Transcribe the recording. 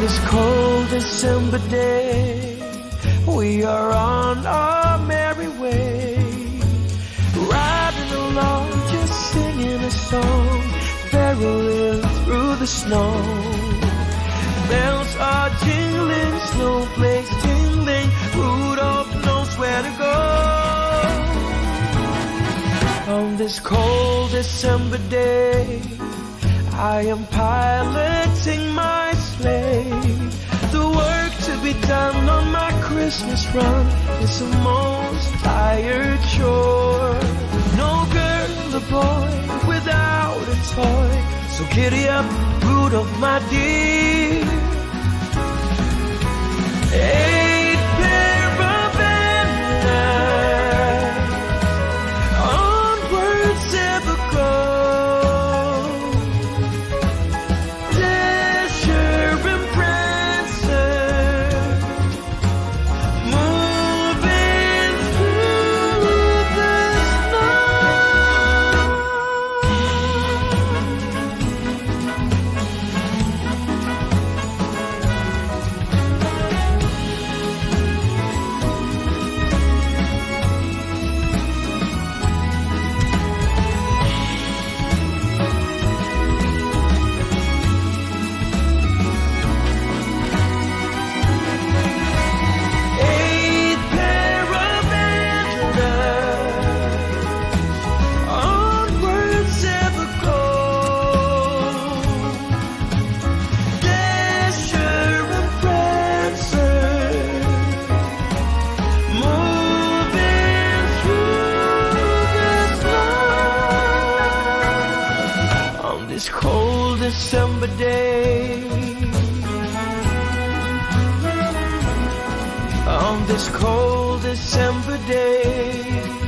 this cold December day, we are on our merry way. Riding along, just singing a song, barreling through the snow. Bells are jingling, snowflakes tingling, Rudolph knows where to go. On this cold December day, I am piloting my be done on my Christmas run is the most tired chore. No girl or boy without a toy. So giddy up, Rudolph, my dear. This cold December day. on this cold December day.